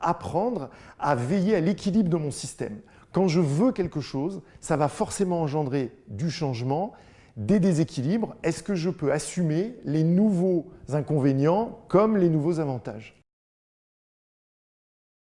apprendre à veiller à l'équilibre de mon système. Quand je veux quelque chose, ça va forcément engendrer du changement, des déséquilibres. Est-ce que je peux assumer les nouveaux inconvénients comme les nouveaux avantages?